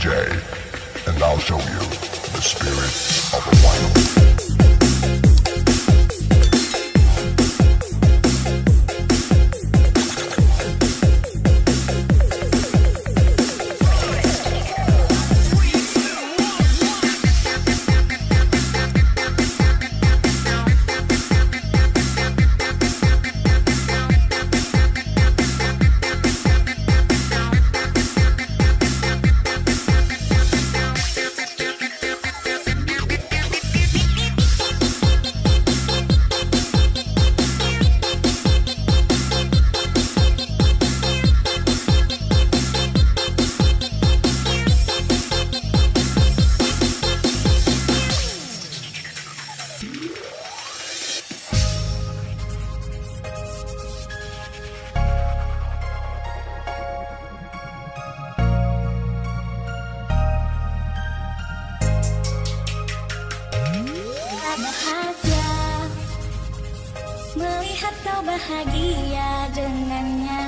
DJ, and I'll show you the spirit of Melihat kau bahagia dengannya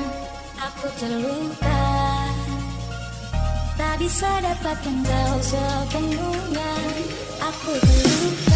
Aku terluka. Tak bisa dapatkan kau sepenuhnya. Aku terluka